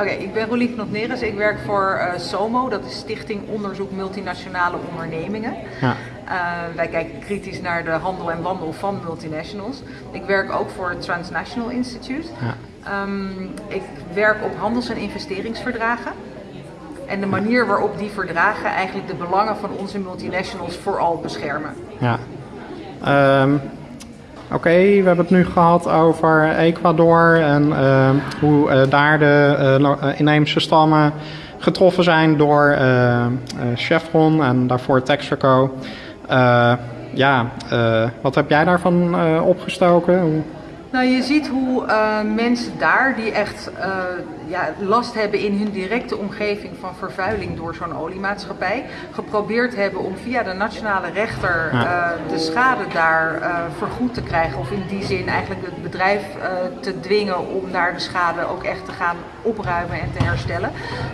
Oké, ik ben Rolief Notneres. Ik werk voor eh, SOMO, dat is Stichting Onderzoek Multinationale Ondernemingen. Ja. Uh, wij kijken kritisch naar de handel en wandel van multinationals. Ik werk ook voor het Transnational Institute. Ja. Um, ik werk op handels- en investeringsverdragen. En de manier waarop die verdragen eigenlijk de belangen van onze multinationals vooral beschermen. Ja. Um, Oké, we hebben het nu gehad over Ecuador en uh, hoe uh, daar de uh, inheemse stammen getroffen zijn door Chevron en daarvoor Texaco. ja, wat heb jij daarvan opgestoken? Nou, je ziet hoe mensen daar die echt ja, last hebben in hun directe omgeving van vervuiling door zo'n oliemaatschappij, geprobeerd hebben om via de nationale rechter uh, de schade daar uh, vergoed te krijgen. Of in die zin eigenlijk het bedrijf uh, te dwingen om daar de schade ook echt te gaan opruimen en te herstellen.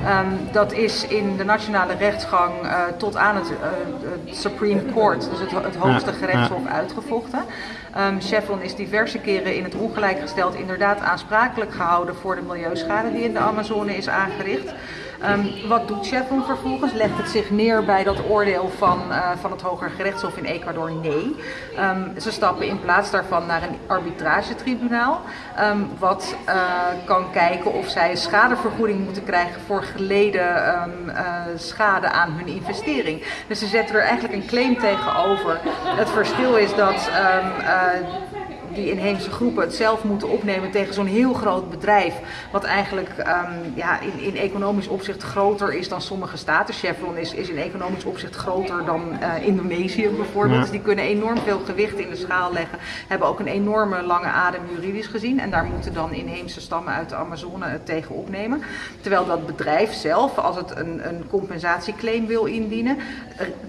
Um, dat is in de nationale rechtsgang tot aan het, het, Supreme Court, dus het, het hoogste gerechtshof, uitgevochten. Um, Chevron is diverse keren in het ongelijk gesteld inderdaad aansprakelijk gehouden voor de milieuschade die in de Amazone is aangericht. Um, wat doet Chevron vervolgens? Legt het zich neer bij dat oordeel van, uh, van het Hoger Gerechtshof in Ecuador? Nee. Um, ze stappen in plaats daarvan naar een arbitragetribunaal, um, wat uh, kan kijken of zij schadevergoeding moeten krijgen voor geleden uh, schade aan hun investering. Dus ze zetten er eigenlijk een claim tegenover. Het verschil is dat die inheemse groepen het zelf moeten opnemen tegen zo'n heel groot bedrijf. Wat eigenlijk um, ja, in, in economisch opzicht groter is dan sommige staten. Chevron is, is in economisch opzicht groter dan uh, Indonesië bijvoorbeeld. Dus die kunnen enorm veel gewicht in de schaal leggen. Hebben ook een enorme lange adem juridisch gezien. En daar moeten dan inheemse stammen uit de Amazone het tegen opnemen. Terwijl dat bedrijf zelf, als het een, een compensatieclaim wil indienen,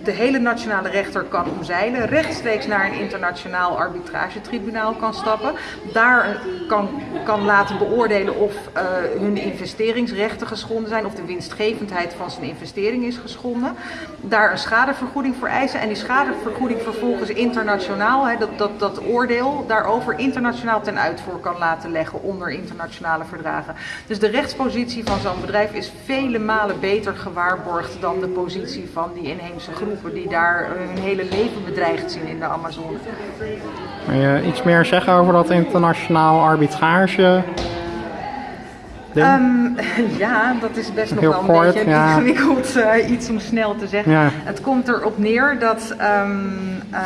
de hele nationale rechter kan omzeilen. Rechtstreeks naar een internationaal arbitragetribunaal kan stappen. Daar kan, kan laten beoordelen of uh, hun investeringsrechten geschonden zijn. Of de winstgevendheid van zijn investering is geschonden. Daar een schadevergoeding voor eisen. En die schadevergoeding vervolgens internationaal, hè, dat, dat, dat oordeel daarover internationaal ten uitvoer kan laten leggen onder internationale verdragen. Dus de rechtspositie van zo'n bedrijf is vele malen beter gewaarborgd dan de positie van die inheemse groepen die daar hun hele leven bedreigd zien in de Amazone. Wil je iets meer zeggen over dat internationaal arbitrage? Um, ja, dat is best nog wel een kort, beetje ja. ingewikkeld uh, iets om snel te zeggen. Ja. Het komt erop neer dat um, uh,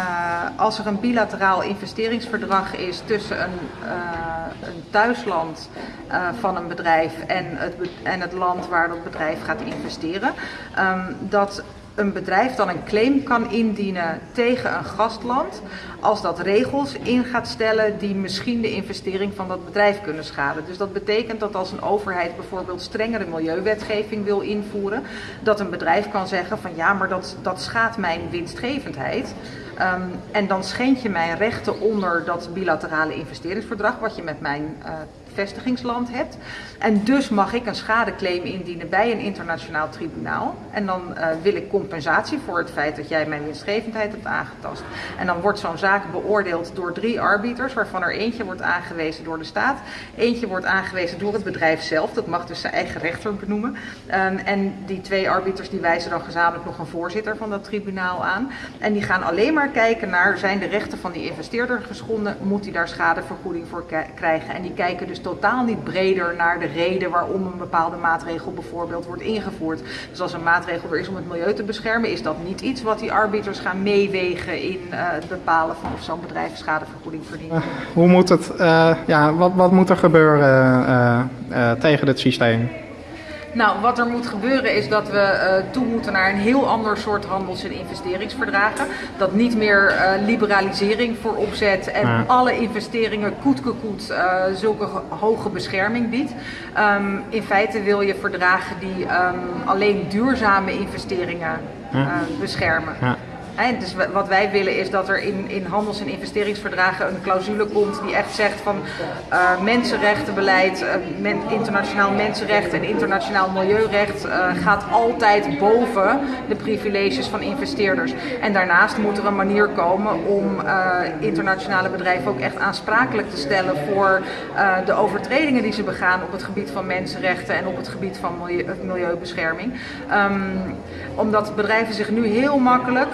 als er een bilateraal investeringsverdrag is tussen een, uh, een thuisland van een bedrijf en het, en het land waar dat bedrijf gaat investeren, um, dat een bedrijf dan een claim kan indienen tegen een gastland als dat regels in gaat stellen die misschien de investering van dat bedrijf kunnen schaden. Dus dat betekent dat als een overheid bijvoorbeeld strengere milieuwetgeving wil invoeren, dat een bedrijf kan zeggen van ja, maar dat, dat schaadt mijn winstgevendheid. Um, en dan schendt je mijn rechten onder dat bilaterale investeringsverdrag, wat je met mijn uh, vestigingsland hebt. En dus mag ik een schadeclaim indienen bij een internationaal tribunaal. En dan uh, wil ik compensatie voor het feit dat jij mijn winstgevendheid hebt aangetast. En dan wordt zo'n zaak beoordeeld door drie arbiters, waarvan er eentje wordt aangewezen door de staat. Eentje wordt aangewezen door het bedrijf zelf, dat mag dus zijn eigen rechter benoemen. Um, en die twee arbiters die wijzen dan gezamenlijk nog een voorzitter van dat tribunaal aan. En die gaan alleen maar kijken naar, zijn de rechten van die investeerder geschonden, moet hij daar schadevergoeding voor krijgen. En die kijken dus totaal niet breder naar de reden waarom een bepaalde maatregel bijvoorbeeld wordt ingevoerd. Dus als een maatregel er is om het milieu te beschermen, is dat niet iets wat die arbiters gaan meewegen in uh, het bepalen van of zo'n bedrijf schadevergoeding verdient. Uh, hoe moet het, uh, ja, wat, wat moet er gebeuren tegen dit systeem? Nou, wat er moet gebeuren is dat we uh, toe moeten naar een heel ander soort handels- en investeringsverdragen. Dat niet meer uh, liberalisering voorop zet en ja. alle investeringen koetkekoet uh, zulke hoge bescherming biedt. Um, in feite wil je verdragen die um, alleen duurzame investeringen ja. beschermen. Ja. Dus wa- wat wij willen is dat er in, in handels- en investeringsverdragen een clausule komt die echt zegt van eh, mensenrechtenbeleid, eh, internationaal mensenrecht en internationaal milieurecht eh, gaat altijd boven de privileges van investeerders. En daarnaast moet er een manier komen om internationale bedrijven ook echt aansprakelijk te stellen voor de overtredingen die ze begaan op het gebied van mensenrechten en op het gebied van milieu, milieubescherming. Ehm, omdat bedrijven zich nu heel makkelijk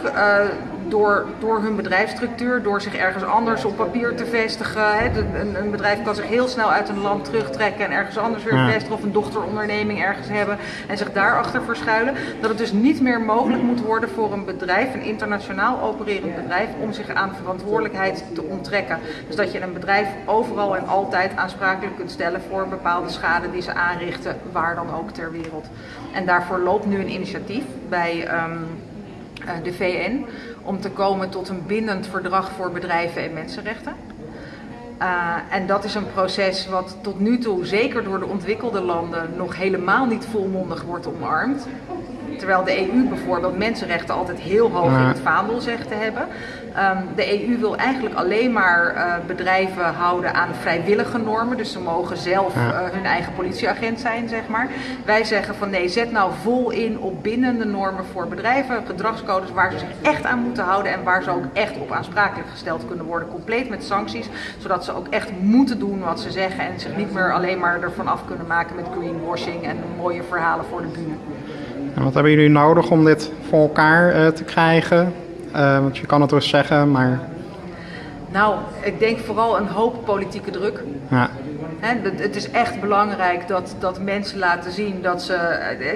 door, door hun bedrijfsstructuur, door zich ergens anders op papier te vestigen. Hè, een, een bedrijf kan zich heel snel uit een land terugtrekken en ergens anders weer Ja. vestigen of een dochteronderneming ergens hebben en zich daarachter verschuilen. Dat het dus niet meer mogelijk moet worden voor een bedrijf, een internationaal opererend bedrijf, om zich aan verantwoordelijkheid te onttrekken. Dus dat je een bedrijf overal en altijd aansprakelijk kunt stellen voor bepaalde schade die ze aanrichten, waar dan ook ter wereld. En daarvoor loopt nu een initiatief bij ehm, eh, de VN om te komen tot een bindend verdrag voor bedrijven en mensenrechten. Uh, en dat is een proces wat tot nu toe, zeker door de ontwikkelde landen, nog helemaal niet volmondig wordt omarmd. Terwijl de EU bijvoorbeeld mensenrechten altijd heel hoog in het vaandel zegt te hebben. Um, de EU wil eigenlijk alleen maar uh, bedrijven houden aan vrijwillige normen. Dus ze mogen zelf uh, hun eigen politieagent zijn, zeg maar. Wij zeggen van nee, zet nou vol in op bindende normen voor bedrijven. Gedragscodes waar ze zich echt aan moeten houden. En waar ze ook echt op aansprakelijk gesteld kunnen worden. Compleet met sancties. Zodat ze ook echt moeten doen wat ze zeggen. En zich niet meer alleen maar ervan af kunnen maken met greenwashing en mooie verhalen voor de bühne. En wat hebben jullie nodig om dit voor elkaar uh, te krijgen? Uh, want je kan het dus zeggen, maar. Nou, ik denk vooral een hoop politieke druk. Ja. He, het is echt belangrijk dat, dat mensen laten zien dat ze.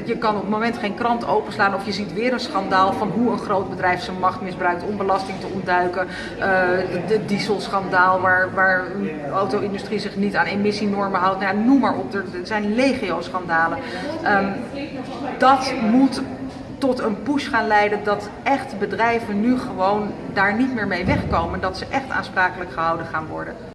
Je kan op het moment geen krant openslaan of je ziet weer een schandaal van hoe een groot bedrijf zijn macht misbruikt om belasting te ontduiken. Uh, de, de dieselschandaal waar, waar de auto-industrie zich niet aan emissienormen houdt. Nou, noem maar op, er, zijn legio-schandalen. Um, dat moet tot een push gaan leiden dat echt bedrijven nu gewoon daar niet meer mee wegkomen. Dat ze echt aansprakelijk gehouden gaan worden.